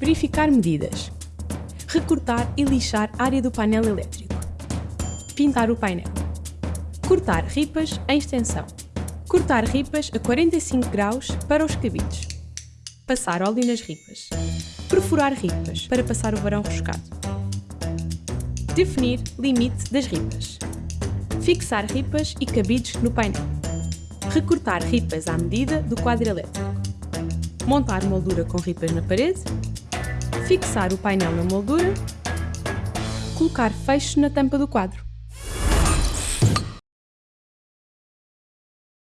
Verificar medidas. Recortar e lixar área do painel elétrico. Pintar o painel. Cortar ripas em extensão. Cortar ripas a 45 graus para os cabides. Passar óleo nas ripas. Perfurar ripas para passar o varão roscado. Definir limite das ripas. Fixar ripas e cabides no painel. Recortar ripas à medida do quadro elétrico. Montar moldura com ripas na parede. Fixar o painel na moldura. Colocar fecho na tampa do quadro.